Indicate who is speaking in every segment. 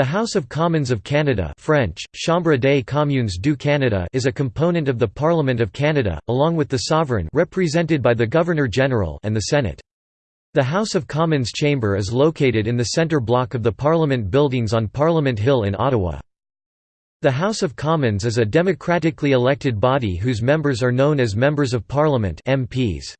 Speaker 1: The House of Commons of Canada French, Chambre des communes du Canada is a component of the Parliament of Canada, along with the sovereign represented by the Governor-General and the Senate. The House of Commons chamber is located in the centre block of the Parliament buildings on Parliament Hill in Ottawa. The House of Commons is a democratically elected body whose members are known as Members of Parliament MPs.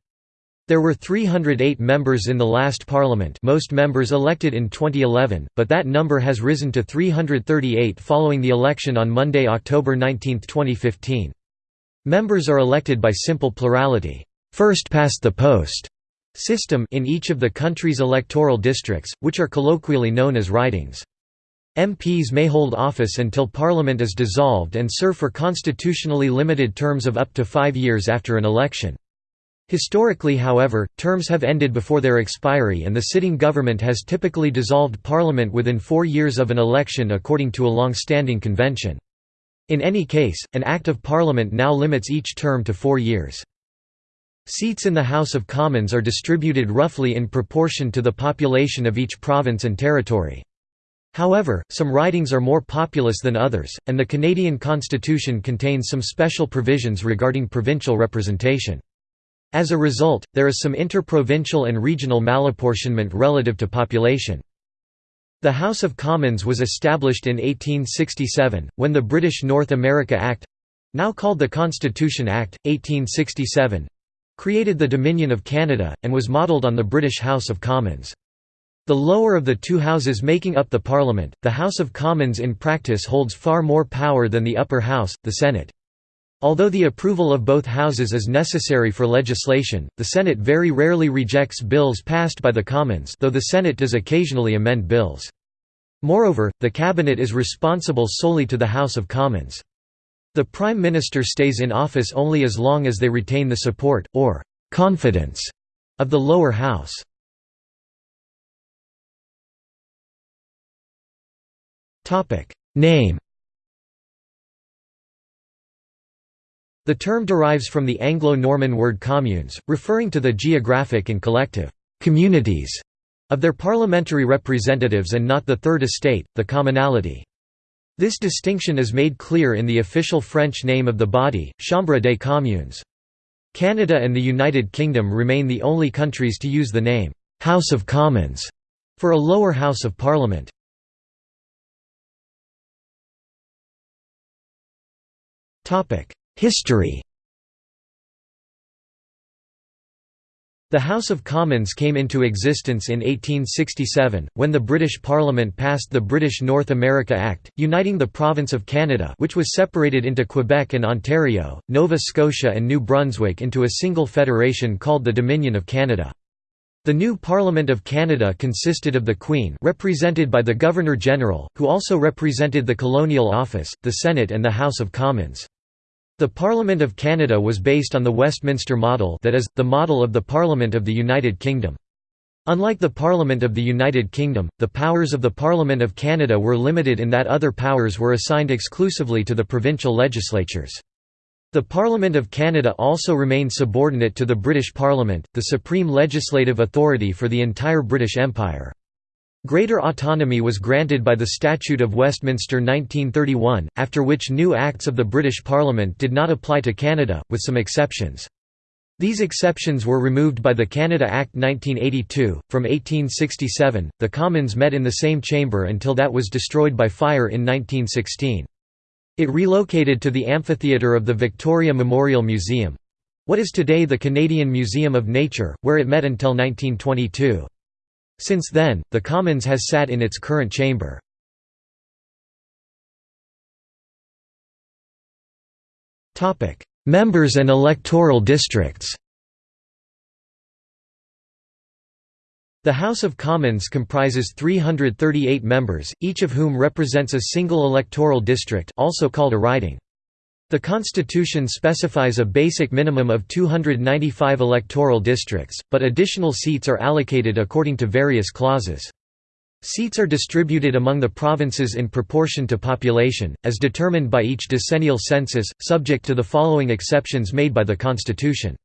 Speaker 1: There were 308 members in the last parliament most members elected in 2011, but that number has risen to 338 following the election on Monday, October 19, 2015. Members are elected by simple plurality first past the post system in each of the country's electoral districts, which are colloquially known as ridings. MPs may hold office until Parliament is dissolved and serve for constitutionally limited terms of up to five years after an election. Historically however, terms have ended before their expiry and the sitting government has typically dissolved parliament within four years of an election according to a long-standing convention. In any case, an Act of Parliament now limits each term to four years. Seats in the House of Commons are distributed roughly in proportion to the population of each province and territory. However, some ridings are more populous than others, and the Canadian Constitution contains some special provisions regarding provincial representation. As a result, there is some interprovincial and regional malapportionment relative to population. The House of Commons was established in 1867, when the British North America Act—now called the Constitution Act, 1867—created the Dominion of Canada, and was modelled on the British House of Commons. The lower of the two houses making up the Parliament, the House of Commons in practice holds far more power than the upper house, the Senate. Although the approval of both houses is necessary for legislation, the Senate very rarely rejects bills passed by the Commons though the Senate does occasionally amend bills. Moreover, the Cabinet is responsible solely to the House of Commons. The Prime Minister stays in office only as long as they retain the support, or «confidence» of the lower house. Name The term derives from the Anglo-Norman word communes, referring to the geographic and collective «communities» of their parliamentary representatives and not the Third Estate, the commonalty. This distinction is made clear in the official French name of the body, Chambre des communes. Canada and the United Kingdom remain the only countries to use the name «House of Commons» for a lower house of parliament. Topic: History The House of Commons came into existence in 1867, when the British Parliament passed the British North America Act, uniting the province of Canada which was separated into Quebec and Ontario, Nova Scotia and New Brunswick into a single federation called the Dominion of Canada. The new Parliament of Canada consisted of the Queen represented by the Governor-General, who also represented the Colonial Office, the Senate and the House of Commons. The Parliament of Canada was based on the Westminster model that is, the model of the Parliament of the United Kingdom. Unlike the Parliament of the United Kingdom, the powers of the Parliament of Canada were limited in that other powers were assigned exclusively to the provincial legislatures. The Parliament of Canada also remained subordinate to the British Parliament, the supreme legislative authority for the entire British Empire. Greater autonomy was granted by the Statute of Westminster 1931, after which new acts of the British Parliament did not apply to Canada, with some exceptions. These exceptions were removed by the Canada Act 1982. From 1867, the Commons met in the same chamber until that was destroyed by fire in 1916. It relocated to the amphitheatre of the Victoria Memorial Museum what is today the Canadian Museum of Nature, where it met until 1922. Since then, the Commons has sat in its current chamber. Members and electoral districts The House of Commons comprises 338 members, each of whom represents a single electoral district also called a riding. The Constitution specifies a basic minimum of 295 electoral districts, but additional seats are allocated according to various clauses. Seats are distributed among the provinces in proportion to population, as determined by each decennial census, subject to the following exceptions made by the Constitution.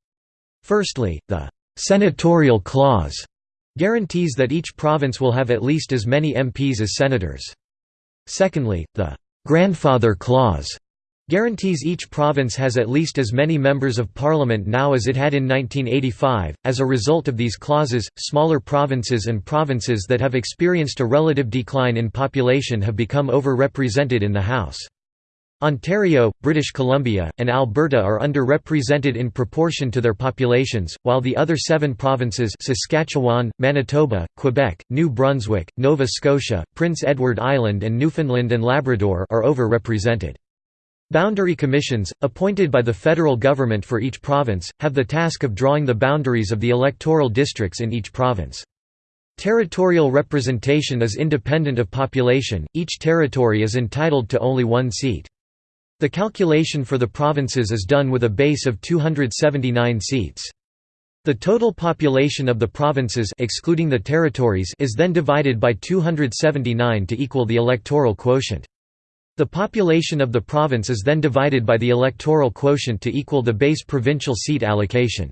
Speaker 1: Firstly, the «senatorial clause» guarantees that each province will have at least as many MPs as senators. Secondly, the «grandfather clause» guarantees each province has at least as many members of parliament now as it had in 1985. As a result of these clauses, smaller provinces and provinces that have experienced a relative decline in population have become over-represented in the House. Ontario, British Columbia, and Alberta are underrepresented in proportion to their populations, while the other seven provinces Saskatchewan, Manitoba, Quebec, New Brunswick, Nova Scotia, Prince Edward Island and Newfoundland and Labrador are over-represented. Boundary commissions, appointed by the federal government for each province, have the task of drawing the boundaries of the electoral districts in each province. Territorial representation is independent of population, each territory is entitled to only one seat. The calculation for the provinces is done with a base of 279 seats. The total population of the provinces excluding the territories is then divided by 279 to equal the electoral quotient. The population of the province is then divided by the electoral quotient to equal the base provincial seat allocation.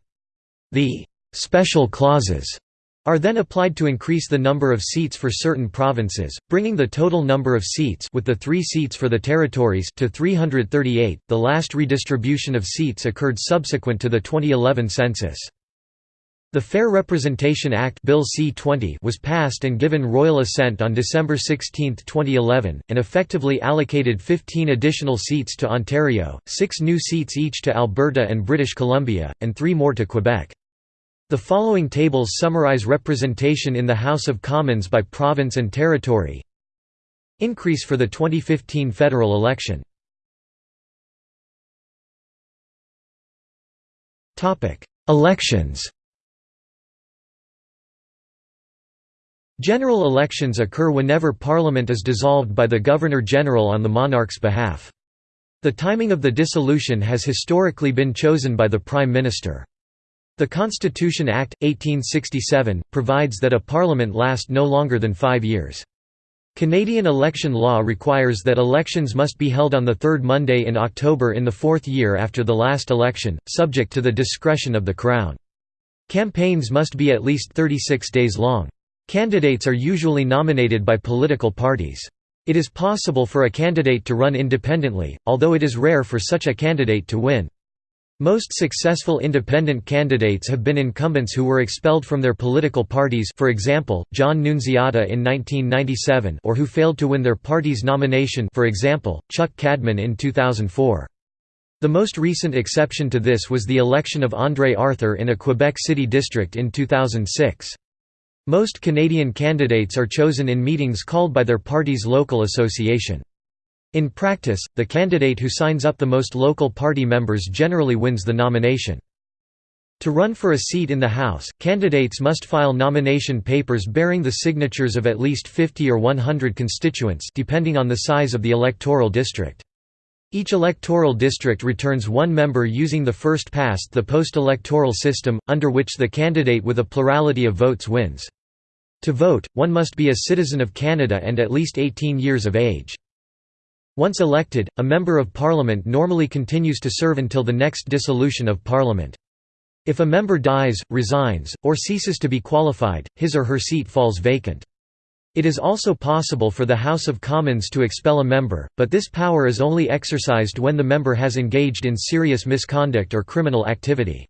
Speaker 1: The «special clauses» are then applied to increase the number of seats for certain provinces, bringing the total number of seats with the 3 seats for the territories to 338. The last redistribution of seats occurred subsequent to the 2011 census. The Fair Representation Act Bill C-20 was passed and given royal assent on December 16, 2011, and effectively allocated 15 additional seats to Ontario, six new seats each to Alberta and British Columbia, and three more to Quebec. The following tables summarize representation in the House of Commons by province and territory. Increase for the 2015 federal election Elections General elections occur whenever Parliament is dissolved by the Governor-General on the monarch's behalf. The timing of the dissolution has historically been chosen by the Prime Minister. The Constitution Act, 1867, provides that a parliament last no longer than five years. Canadian election law requires that elections must be held on the third Monday in October in the fourth year after the last election, subject to the discretion of the Crown. Campaigns must be at least 36 days long. Candidates are usually nominated by political parties. It is possible for a candidate to run independently, although it is rare for such a candidate to win. Most successful independent candidates have been incumbents who were expelled from their political parties for example, John Nunziata in 1997 or who failed to win their party's nomination for example, Chuck Cadman in 2004. The most recent exception to this was the election of André Arthur in a Quebec City district in 2006. Most Canadian candidates are chosen in meetings called by their party's local association. In practice, the candidate who signs up the most local party members generally wins the nomination. To run for a seat in the House, candidates must file nomination papers bearing the signatures of at least 50 or 100 constituents depending on the size of the electoral district. Each electoral district returns one member using the first-past-the-post electoral system, under which the candidate with a plurality of votes wins. To vote, one must be a citizen of Canada and at least 18 years of age. Once elected, a Member of Parliament normally continues to serve until the next dissolution of Parliament. If a member dies, resigns, or ceases to be qualified, his or her seat falls vacant. It is also possible for the House of Commons to expel a member, but this power is only exercised when the member has engaged in serious misconduct or criminal activity.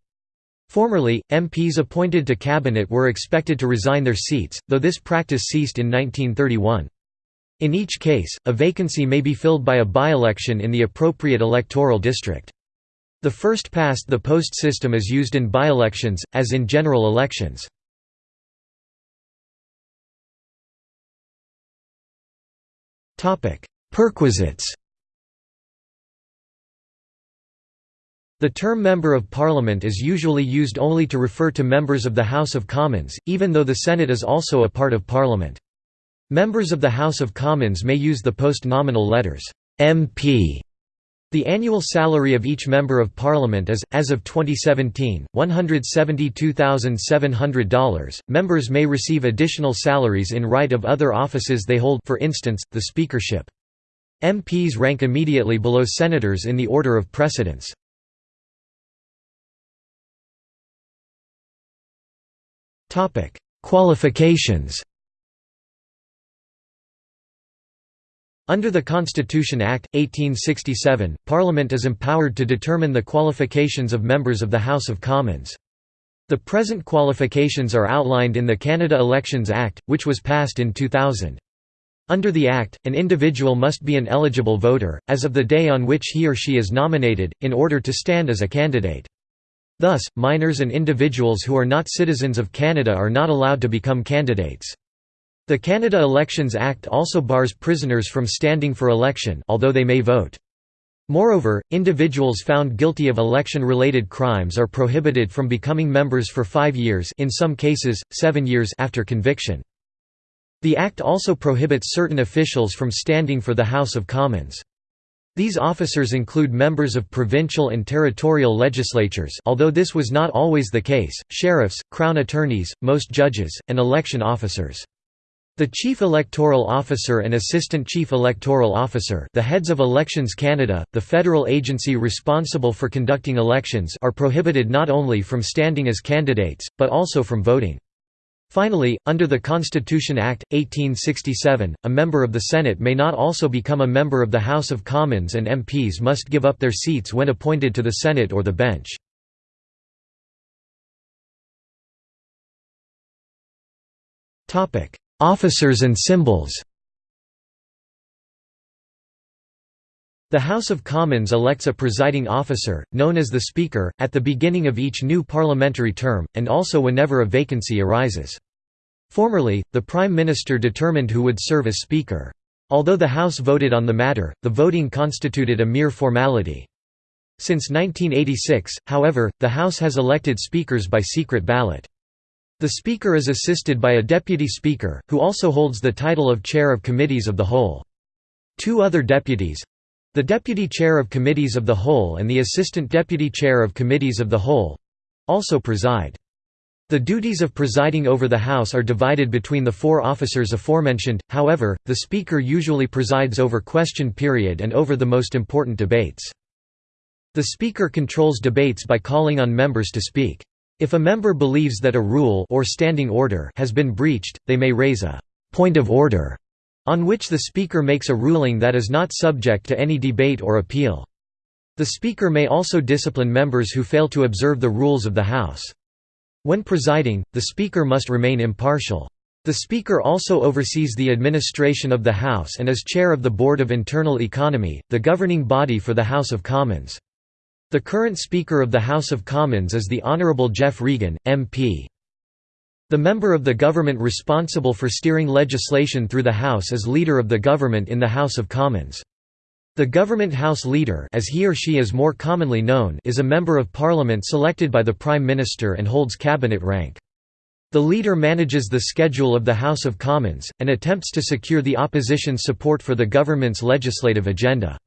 Speaker 1: Formerly, MPs appointed to cabinet were expected to resign their seats, though this practice ceased in 1931. In each case, a vacancy may be filled by a by-election in the appropriate electoral district. The first-past-the-post system is used in by-elections, as in general elections. Perquisites The term Member of Parliament is usually used only to refer to members of the House of Commons, even though the Senate is also a part of Parliament. Members of the House of Commons may use the post-nominal letters, MP. The annual salary of each Member of Parliament is, as of 2017, $172,700. Members may receive additional salaries in right of other offices they hold for instance, the speakership. MPs rank immediately below senators in the order of precedence. Qualifications Under the Constitution Act, 1867, Parliament is empowered to determine the qualifications of members of the House of Commons. The present qualifications are outlined in the Canada Elections Act, which was passed in 2000. Under the Act, an individual must be an eligible voter, as of the day on which he or she is nominated, in order to stand as a candidate. Thus, minors and individuals who are not citizens of Canada are not allowed to become candidates. The Canada Elections Act also bars prisoners from standing for election although they may vote. Moreover, individuals found guilty of election-related crimes are prohibited from becoming members for five years in some cases, seven years after conviction. The Act also prohibits certain officials from standing for the House of Commons. These officers include members of provincial and territorial legislatures although this was not always the case, sheriffs, crown attorneys, most judges, and election officers. The Chief Electoral Officer and Assistant Chief Electoral Officer the heads of Elections Canada, the federal agency responsible for conducting elections are prohibited not only from standing as candidates, but also from voting. Finally, under the Constitution Act, 1867, a member of the Senate may not also become a member of the House of Commons and MPs must give up their seats when appointed to the Senate or the bench. Topic Officers and symbols The House of Commons elects a presiding officer, known as the Speaker, at the beginning of each new parliamentary term, and also whenever a vacancy arises. Formerly, the Prime Minister determined who would serve as Speaker. Although the House voted on the matter, the voting constituted a mere formality. Since 1986, however, the House has elected speakers by secret ballot. The Speaker is assisted by a Deputy Speaker, who also holds the title of Chair of Committees of the Whole. Two other deputies—the Deputy Chair of Committees of the Whole and the Assistant Deputy Chair of Committees of the Whole—also preside. The duties of presiding over the House are divided between the four officers aforementioned, however, the Speaker usually presides over question period and over the most important debates. The Speaker controls debates by calling on members to speak. If a member believes that a rule or standing order has been breached, they may raise a point of order on which the Speaker makes a ruling that is not subject to any debate or appeal. The Speaker may also discipline members who fail to observe the rules of the House. When presiding, the Speaker must remain impartial. The Speaker also oversees the administration of the House and is chair of the Board of Internal Economy, the governing body for the House of Commons. The current Speaker of the House of Commons is the Honourable Geoff Regan, MP. The member of the government responsible for steering legislation through the House is Leader of the Government in the House of Commons. The Government House Leader as he or she is more commonly known is a Member of Parliament selected by the Prime Minister and holds cabinet rank. The Leader manages the schedule of the House of Commons, and attempts to secure the opposition's support for the government's legislative agenda.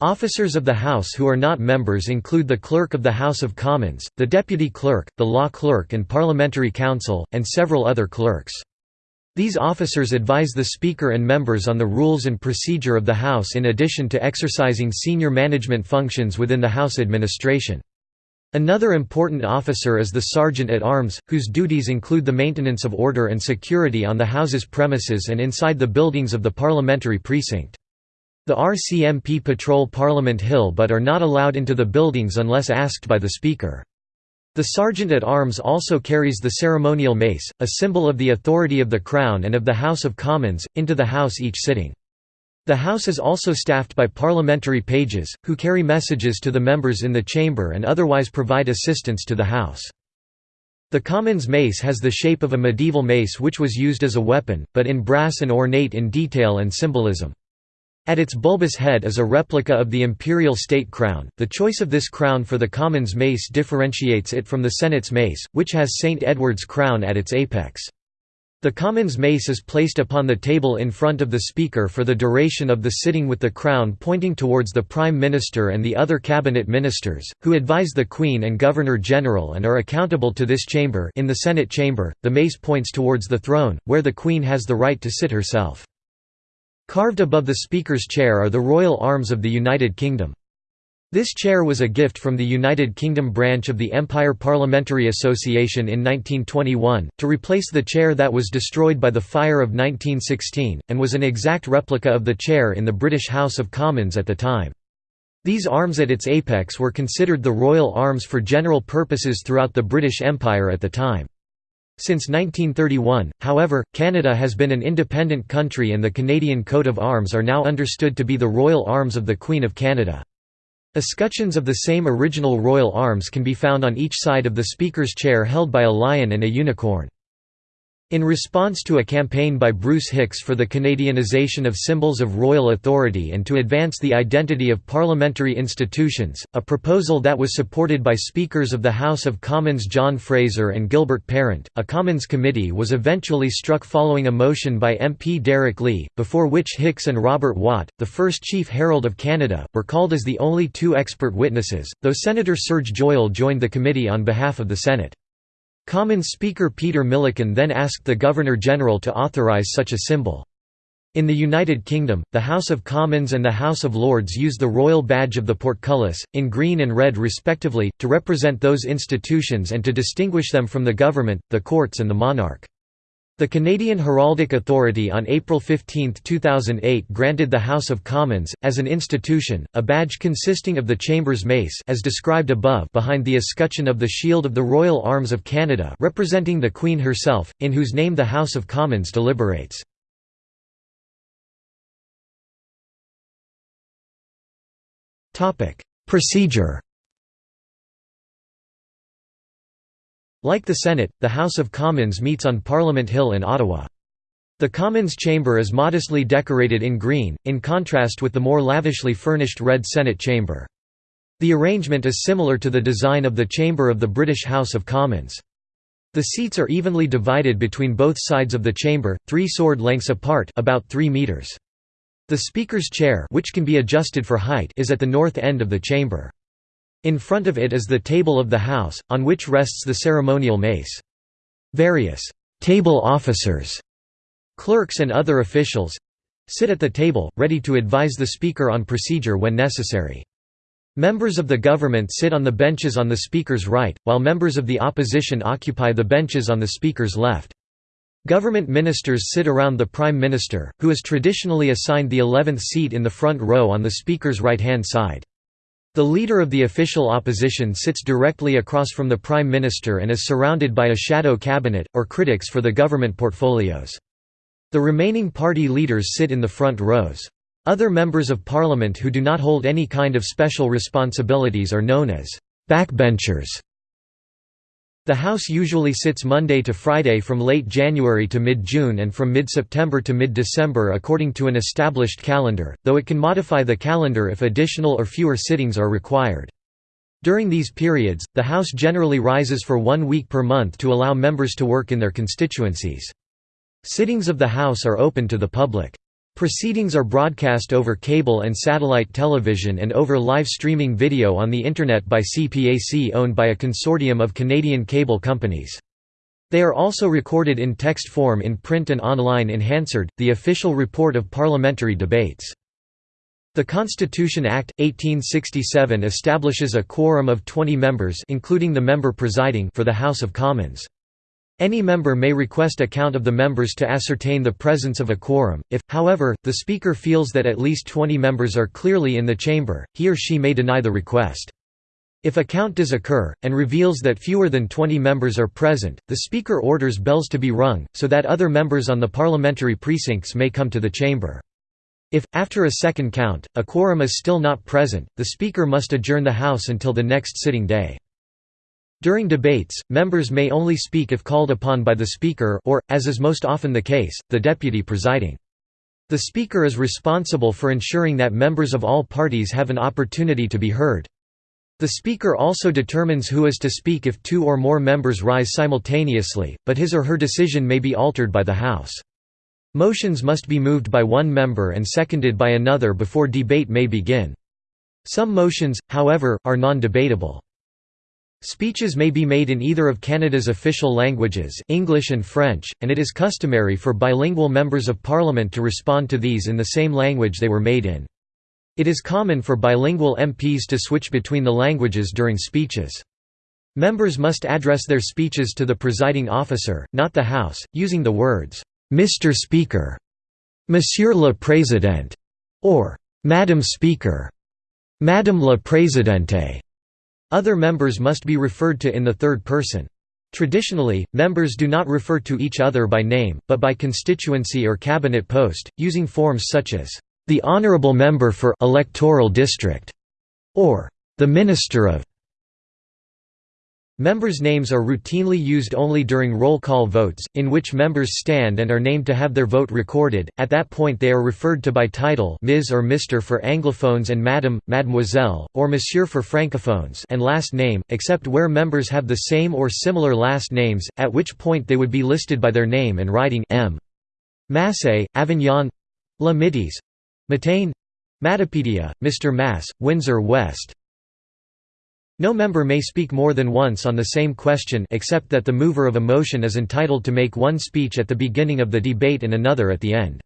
Speaker 1: Officers of the House who are not members include the Clerk of the House of Commons, the Deputy Clerk, the Law Clerk and Parliamentary Counsel, and several other clerks. These officers advise the Speaker and members on the rules and procedure of the House in addition to exercising senior management functions within the House administration. Another important officer is the Sergeant at Arms, whose duties include the maintenance of order and security on the House's premises and inside the buildings of the parliamentary precinct. The RCMP patrol Parliament Hill but are not allowed into the buildings unless asked by the Speaker. The Sergeant-at-Arms also carries the ceremonial mace, a symbol of the authority of the Crown and of the House of Commons, into the House each sitting. The House is also staffed by parliamentary pages, who carry messages to the members in the chamber and otherwise provide assistance to the House. The Commons mace has the shape of a medieval mace which was used as a weapon, but in brass and ornate in detail and symbolism. At its bulbous head is a replica of the imperial state crown. The choice of this crown for the Commons mace differentiates it from the Senate's mace, which has St. Edward's crown at its apex. The Commons mace is placed upon the table in front of the Speaker for the duration of the sitting with the crown pointing towards the Prime Minister and the other cabinet ministers, who advise the Queen and Governor-General and are accountable to this chamber in the Senate chamber, the mace points towards the throne, where the Queen has the right to sit herself. Carved above the Speaker's chair are the royal arms of the United Kingdom. This chair was a gift from the United Kingdom branch of the Empire Parliamentary Association in 1921, to replace the chair that was destroyed by the fire of 1916, and was an exact replica of the chair in the British House of Commons at the time. These arms at its apex were considered the royal arms for general purposes throughout the British Empire at the time. Since 1931, however, Canada has been an independent country and the Canadian coat of arms are now understood to be the royal arms of the Queen of Canada. Escutcheons of the same original royal arms can be found on each side of the Speaker's chair held by a lion and a unicorn. In response to a campaign by Bruce Hicks for the Canadianization of symbols of royal authority and to advance the identity of parliamentary institutions, a proposal that was supported by Speakers of the House of Commons John Fraser and Gilbert Parent, a Commons committee was eventually struck following a motion by MP Derek Lee, before which Hicks and Robert Watt, the first Chief Herald of Canada, were called as the only two expert witnesses, though Senator Serge Joyal joined the committee on behalf of the Senate. Commons Speaker Peter Milliken then asked the Governor-General to authorise such a symbol. In the United Kingdom, the House of Commons and the House of Lords use the royal badge of the portcullis, in green and red respectively, to represent those institutions and to distinguish them from the government, the courts and the monarch. The Canadian Heraldic Authority on April 15, 2008 granted the House of Commons, as an institution, a badge consisting of the Chamber's mace as described above behind the escutcheon of the Shield of the Royal Arms of Canada representing the Queen herself, in whose name the House of Commons deliberates. Procedure Like the Senate, the House of Commons meets on Parliament Hill in Ottawa. The Commons chamber is modestly decorated in green, in contrast with the more lavishly furnished red Senate chamber. The arrangement is similar to the design of the chamber of the British House of Commons. The seats are evenly divided between both sides of the chamber, three sword lengths apart about 3 meters. The Speaker's chair which can be adjusted for height is at the north end of the chamber. In front of it is the table of the House, on which rests the ceremonial mace. Various «table officers» clerks and other officials sit at the table, ready to advise the Speaker on procedure when necessary. Members of the government sit on the benches on the Speaker's right, while members of the opposition occupy the benches on the Speaker's left. Government ministers sit around the Prime Minister, who is traditionally assigned the 11th seat in the front row on the Speaker's right-hand side. The leader of the official opposition sits directly across from the Prime Minister and is surrounded by a shadow cabinet, or critics for the government portfolios. The remaining party leaders sit in the front rows. Other members of parliament who do not hold any kind of special responsibilities are known as backbenchers. The House usually sits Monday to Friday from late January to mid-June and from mid-September to mid-December according to an established calendar, though it can modify the calendar if additional or fewer sittings are required. During these periods, the House generally rises for one week per month to allow members to work in their constituencies. Sittings of the House are open to the public. Proceedings are broadcast over cable and satellite television and over live streaming video on the Internet by CPAC owned by a consortium of Canadian cable companies. They are also recorded in text form in print and online in Hansard, the official report of parliamentary debates. The Constitution Act, 1867 establishes a quorum of 20 members including the member presiding for the House of Commons. Any member may request a count of the members to ascertain the presence of a quorum. If, however, the Speaker feels that at least 20 members are clearly in the chamber, he or she may deny the request. If a count does occur, and reveals that fewer than 20 members are present, the Speaker orders bells to be rung, so that other members on the parliamentary precincts may come to the chamber. If, after a second count, a quorum is still not present, the Speaker must adjourn the House until the next sitting day. During debates, members may only speak if called upon by the Speaker or, as is most often the case, the deputy presiding. The Speaker is responsible for ensuring that members of all parties have an opportunity to be heard. The Speaker also determines who is to speak if two or more members rise simultaneously, but his or her decision may be altered by the House. Motions must be moved by one member and seconded by another before debate may begin. Some motions, however, are non-debatable. Speeches may be made in either of Canada's official languages English and French, and it is customary for bilingual members of parliament to respond to these in the same language they were made in. It is common for bilingual MPs to switch between the languages during speeches. Members must address their speeches to the presiding officer, not the House, using the words, "'Mr. Speaker'", "'Monsieur le Président' or "'Madam Speaker' Madame la Présidente. Other members must be referred to in the third person. Traditionally, members do not refer to each other by name, but by constituency or cabinet post, using forms such as, "...the Honourable Member for Electoral District", or "...the Minister of Members' names are routinely used only during roll call votes, in which members stand and are named to have their vote recorded. At that point, they are referred to by title Ms. or Mr. for Anglophones and Madam, Mademoiselle, or Monsieur for Francophones and last name, except where members have the same or similar last names, at which point they would be listed by their name and writing M. Massé, Avignon La Mitis Matane Matapedia, Mr. Masse, Windsor West no member may speak more than once on the same question except that the mover of a motion is entitled to make one speech at the beginning of the debate and another at the end.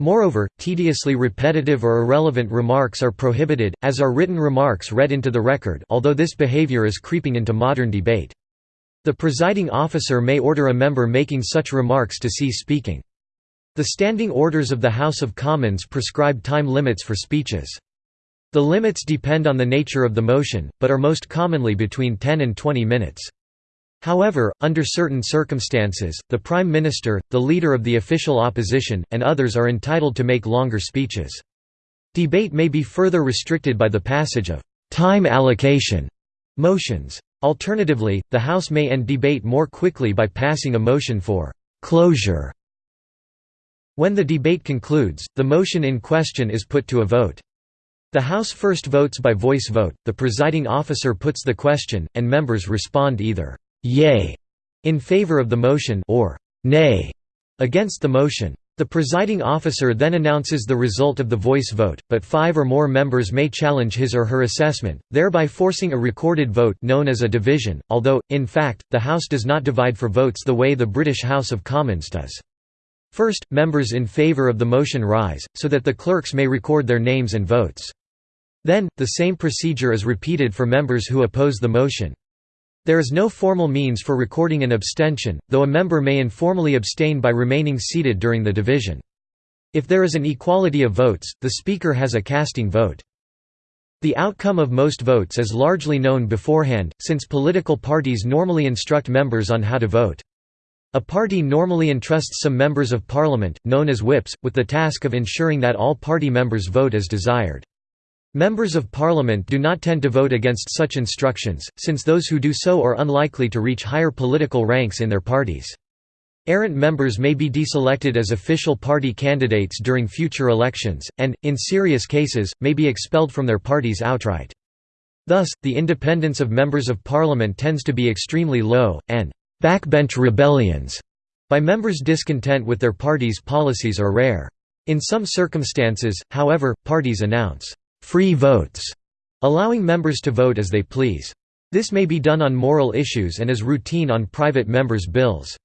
Speaker 1: Moreover, tediously repetitive or irrelevant remarks are prohibited, as are written remarks read into the record although this behavior is creeping into modern debate. The presiding officer may order a member making such remarks to cease speaking. The standing orders of the House of Commons prescribe time limits for speeches. The limits depend on the nature of the motion, but are most commonly between 10 and 20 minutes. However, under certain circumstances, the Prime Minister, the leader of the official opposition, and others are entitled to make longer speeches. Debate may be further restricted by the passage of time allocation motions. Alternatively, the House may end debate more quickly by passing a motion for closure. When the debate concludes, the motion in question is put to a vote. The House first votes by voice vote, the presiding officer puts the question, and members respond either «yay» in favor of the motion or «nay» against the motion. The presiding officer then announces the result of the voice vote, but five or more members may challenge his or her assessment, thereby forcing a recorded vote known as a division, although, in fact, the House does not divide for votes the way the British House of Commons does. First, members in favour of the motion rise, so that the clerks may record their names and votes. Then, the same procedure is repeated for members who oppose the motion. There is no formal means for recording an abstention, though a member may informally abstain by remaining seated during the division. If there is an equality of votes, the Speaker has a casting vote. The outcome of most votes is largely known beforehand, since political parties normally instruct members on how to vote. A party normally entrusts some members of parliament, known as whips, with the task of ensuring that all party members vote as desired. Members of Parliament do not tend to vote against such instructions, since those who do so are unlikely to reach higher political ranks in their parties. Errant members may be deselected as official party candidates during future elections, and, in serious cases, may be expelled from their parties outright. Thus, the independence of members of parliament tends to be extremely low, and «backbench rebellions» by members discontent with their party's policies are rare. In some circumstances, however, parties announce free votes, allowing members to vote as they please. This may be done on moral issues and is routine on private members' bills.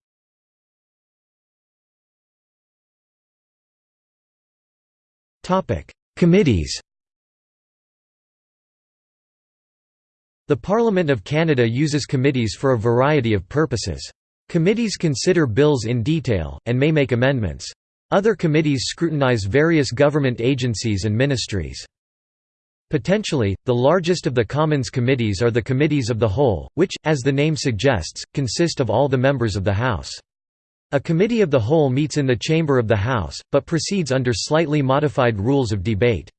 Speaker 1: Committees The Parliament of Canada uses committees for a variety of purposes. Committees consider bills in detail, and may make amendments. Other committees scrutinize various government agencies and ministries. Potentially, the largest of the Commons committees are the Committees of the Whole, which, as the name suggests, consist of all the members of the House. A Committee of the Whole meets in the chamber of the House, but proceeds under slightly modified rules of debate.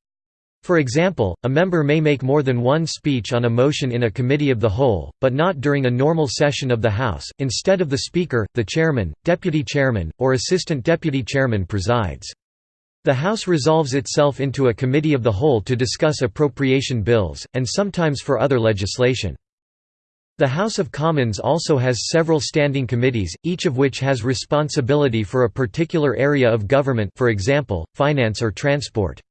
Speaker 1: For example, a member may make more than one speech on a motion in a Committee of the Whole, but not during a normal session of the House, instead of the Speaker, the Chairman, Deputy Chairman, or Assistant Deputy Chairman presides. The House resolves itself into a committee of the whole to discuss appropriation bills, and sometimes for other legislation. The House of Commons also has several standing committees, each of which has responsibility for a particular area of government for example, finance or transport.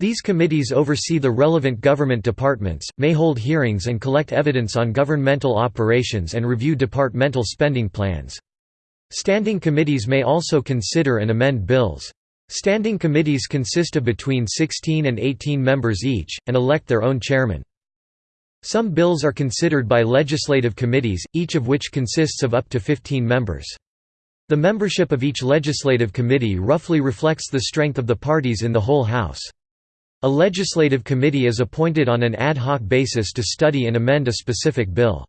Speaker 1: These committees oversee the relevant government departments, may hold hearings and collect evidence on governmental operations and review departmental spending plans. Standing committees may also consider and amend bills. Standing committees consist of between 16 and 18 members each, and elect their own chairman. Some bills are considered by legislative committees, each of which consists of up to 15 members. The membership of each legislative committee roughly reflects the strength of the parties in the whole House. A legislative committee is appointed on an ad hoc basis to study and amend a specific bill.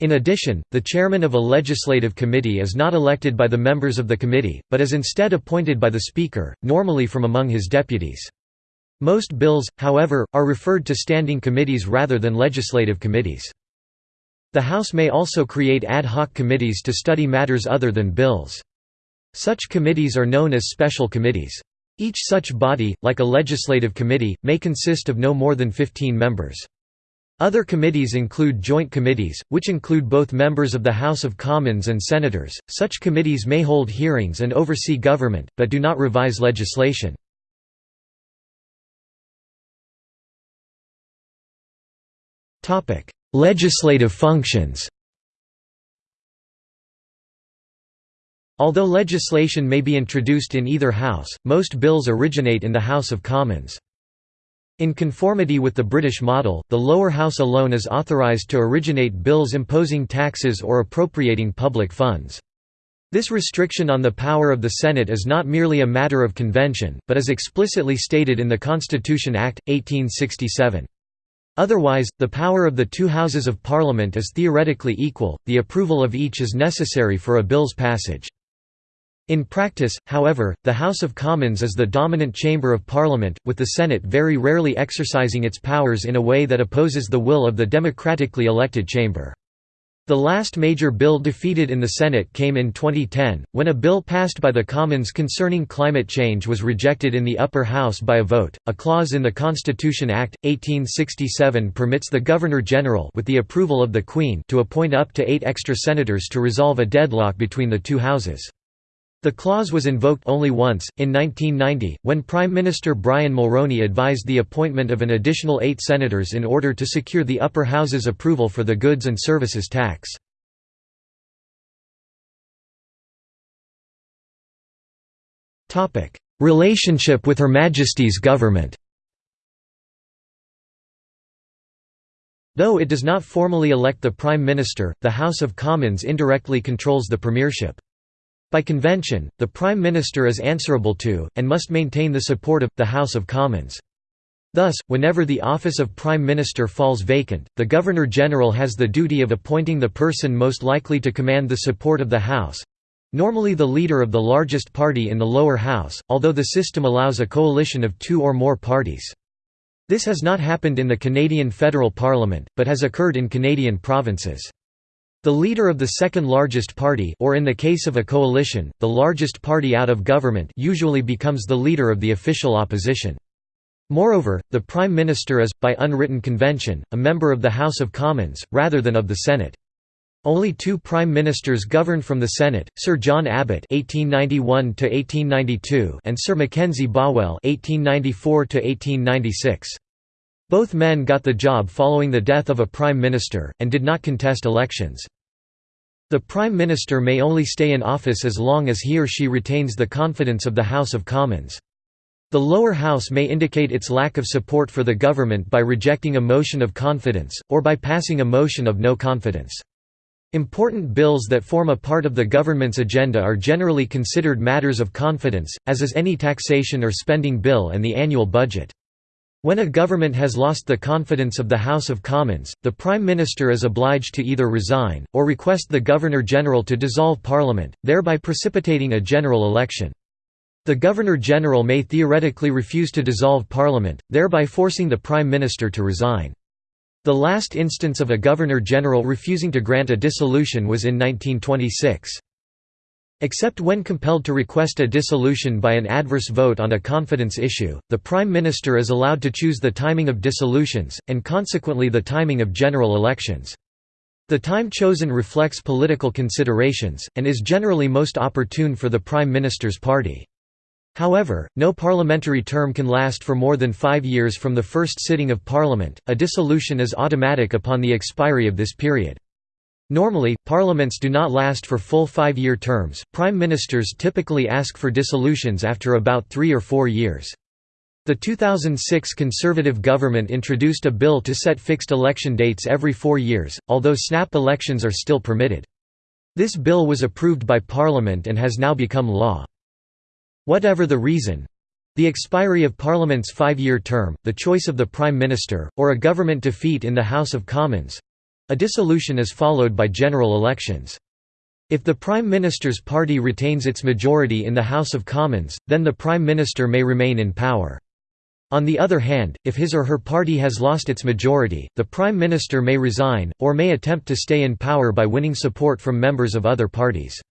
Speaker 1: In addition, the chairman of a legislative committee is not elected by the members of the committee, but is instead appointed by the Speaker, normally from among his deputies. Most bills, however, are referred to standing committees rather than legislative committees. The House may also create ad hoc committees to study matters other than bills. Such committees are known as special committees. Each such body, like a legislative committee, may consist of no more than 15 members. Other committees include joint committees, which include both members of the House of Commons and senators. Such committees may hold hearings and oversee government, but do not revise legislation. Topic: Legislative functions. Although legislation may be introduced in either house, most bills originate in the House of Commons. In conformity with the British model, the lower house alone is authorised to originate bills imposing taxes or appropriating public funds. This restriction on the power of the Senate is not merely a matter of convention, but is explicitly stated in the Constitution Act, 1867. Otherwise, the power of the two houses of Parliament is theoretically equal, the approval of each is necessary for a bill's passage. In practice, however, the House of Commons is the dominant chamber of Parliament, with the Senate very rarely exercising its powers in a way that opposes the will of the democratically elected chamber. The last major bill defeated in the Senate came in 2010, when a bill passed by the Commons concerning climate change was rejected in the upper house by a vote. A clause in the Constitution Act 1867 permits the Governor-General with the approval of the Queen to appoint up to 8 extra senators to resolve a deadlock between the two houses. The clause was invoked only once, in 1990, when Prime Minister Brian Mulroney advised the appointment of an additional eight senators in order to secure the upper house's approval for the goods and services tax. Relationship with Her Majesty's government Though it does not formally elect the Prime Minister, the House of Commons indirectly controls the premiership. By convention, the Prime Minister is answerable to, and must maintain the support of, the House of Commons. Thus, whenever the office of Prime Minister falls vacant, the Governor-General has the duty of appointing the person most likely to command the support of the House—normally the leader of the largest party in the lower house, although the system allows a coalition of two or more parties. This has not happened in the Canadian federal parliament, but has occurred in Canadian provinces. The leader of the second largest party or in the case of a coalition, the largest party out of government usually becomes the leader of the official opposition. Moreover, the Prime Minister is, by unwritten convention, a member of the House of Commons, rather than of the Senate. Only two Prime Ministers governed from the Senate, Sir John Abbott (1891–1892) and Sir Mackenzie Bowell (1894–1896). Both men got the job following the death of a prime minister, and did not contest elections. The prime minister may only stay in office as long as he or she retains the confidence of the House of Commons. The lower house may indicate its lack of support for the government by rejecting a motion of confidence, or by passing a motion of no confidence. Important bills that form a part of the government's agenda are generally considered matters of confidence, as is any taxation or spending bill and the annual budget. When a government has lost the confidence of the House of Commons, the Prime Minister is obliged to either resign, or request the Governor-General to dissolve Parliament, thereby precipitating a general election. The Governor-General may theoretically refuse to dissolve Parliament, thereby forcing the Prime Minister to resign. The last instance of a Governor-General refusing to grant a dissolution was in 1926. Except when compelled to request a dissolution by an adverse vote on a confidence issue, the Prime Minister is allowed to choose the timing of dissolutions, and consequently the timing of general elections. The time chosen reflects political considerations, and is generally most opportune for the Prime Minister's party. However, no parliamentary term can last for more than five years from the first sitting of Parliament, a dissolution is automatic upon the expiry of this period. Normally, parliaments do not last for full five-year terms, prime ministers typically ask for dissolutions after about three or four years. The 2006 Conservative government introduced a bill to set fixed election dates every four years, although snap elections are still permitted. This bill was approved by Parliament and has now become law. Whatever the reason—the expiry of Parliament's five-year term, the choice of the Prime Minister, or a government defeat in the House of Commons—a dissolution is followed by general elections. If the Prime Minister's party retains its majority in the House of Commons, then the Prime Minister may remain in power. On the other hand, if his or her party has lost its majority, the Prime Minister may resign, or may attempt to stay in power by winning support from members of other parties.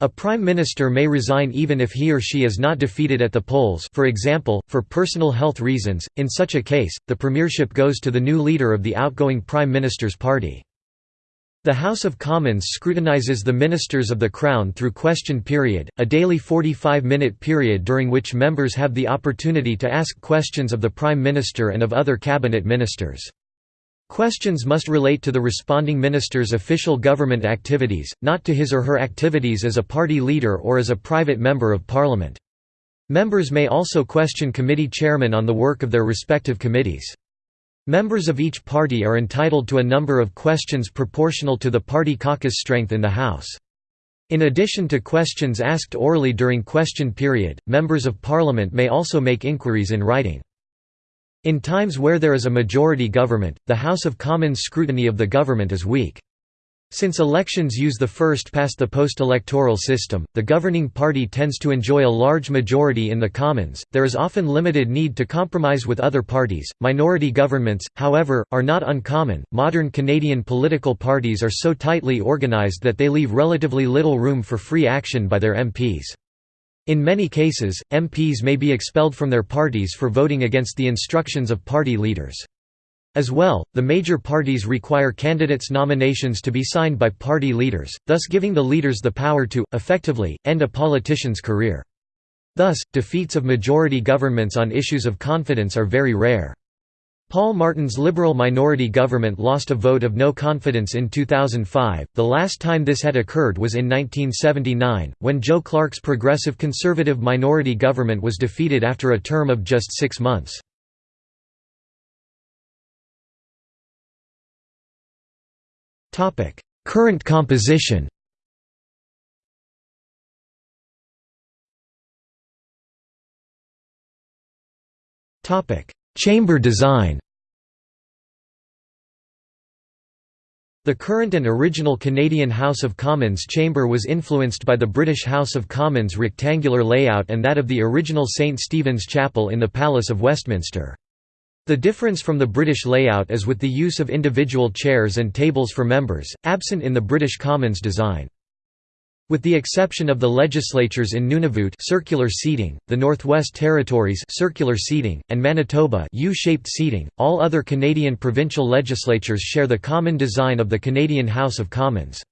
Speaker 1: A Prime Minister may resign even if he or she is not defeated at the polls for example, for personal health reasons, in such a case, the premiership goes to the new leader of the outgoing Prime Minister's party. The House of Commons scrutinises the ministers of the Crown through question period, a daily 45-minute period during which members have the opportunity to ask questions of the Prime Minister and of other cabinet ministers. Questions must relate to the responding minister's official government activities, not to his or her activities as a party leader or as a private member of parliament. Members may also question committee chairmen on the work of their respective committees. Members of each party are entitled to a number of questions proportional to the party caucus strength in the House. In addition to questions asked orally during question period, members of parliament may also make inquiries in writing. In times where there is a majority government, the House of Commons scrutiny of the government is weak. Since elections use the first-past-the-post electoral system, the governing party tends to enjoy a large majority in the Commons. There is often limited need to compromise with other parties. Minority governments, however, are not uncommon. Modern Canadian political parties are so tightly organized that they leave relatively little room for free action by their MPs. In many cases, MPs may be expelled from their parties for voting against the instructions of party leaders. As well, the major parties require candidates' nominations to be signed by party leaders, thus giving the leaders the power to, effectively, end a politician's career. Thus, defeats of majority governments on issues of confidence are very rare. Paul Martin's Liberal minority government lost a vote of no confidence in 2005. The last time this had occurred was in 1979, when Joe Clark's Progressive Conservative minority government was defeated after a term of just six months. Current composition Chamber design The current and original Canadian House of Commons chamber was influenced by the British House of Commons rectangular layout and that of the original St Stephen's Chapel in the Palace of Westminster. The difference from the British layout is with the use of individual chairs and tables for members, absent in the British Commons design. With the exception of the legislatures in Nunavut circular seating, the Northwest Territories circular seating, and Manitoba U-shaped seating, all other Canadian provincial legislatures share the common design of the Canadian House of Commons.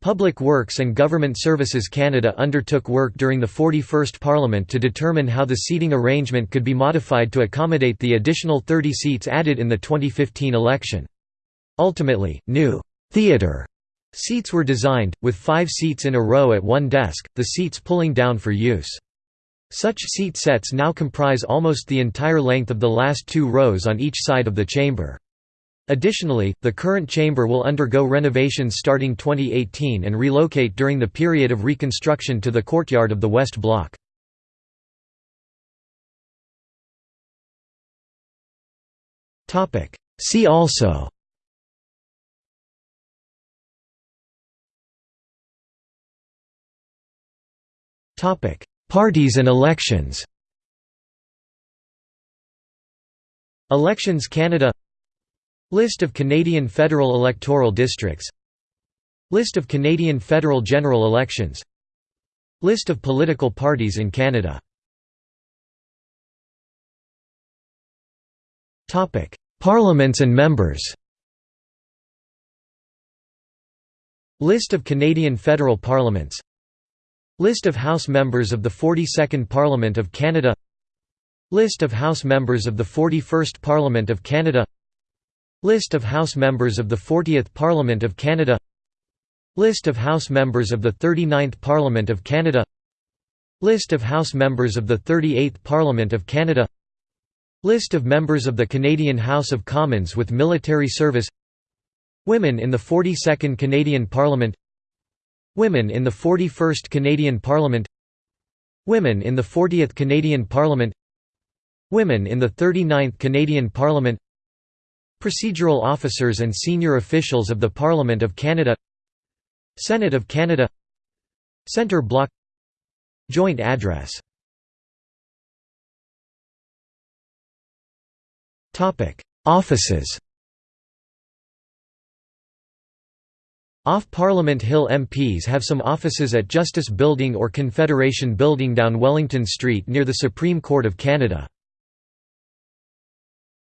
Speaker 1: Public Works and Government Services Canada undertook work during the 41st Parliament to determine how the seating arrangement could be modified to accommodate the additional 30 seats added in the 2015 election. Ultimately, new «theatre» seats were designed, with five seats in a row at one desk, the seats pulling down for use. Such seat sets now comprise almost the entire length of the last two rows on each side of the chamber. Additionally, the current chamber will undergo renovations starting 2018 and relocate during the period of reconstruction to the courtyard of the West Block. See also Parties and elections. Elections Canada. List of Canadian federal electoral districts. List of Canadian federal general elections. List of political parties in Canada. Parliaments and members. List of Canadian federal parliaments List of House members of the 42nd Parliament of Canada List of House members of the 41st Parliament of Canada List of House members of the 40th Parliament of Canada List of House members of the 39th Parliament of Canada List of House members of the 38th Parliament of Canada List of members of the Canadian House of Commons with military service Women in the 42nd Canadian Parliament Women in the 41st Canadian Parliament Women in the 40th Canadian Parliament Women in the 39th Canadian Parliament Procedural officers and senior officials of the Parliament of Canada Senate of Canada Centre Block Joint address Offices Off Parliament Hill MPs have some offices at Justice Building or Confederation Building down Wellington Street near the Supreme Court of Canada.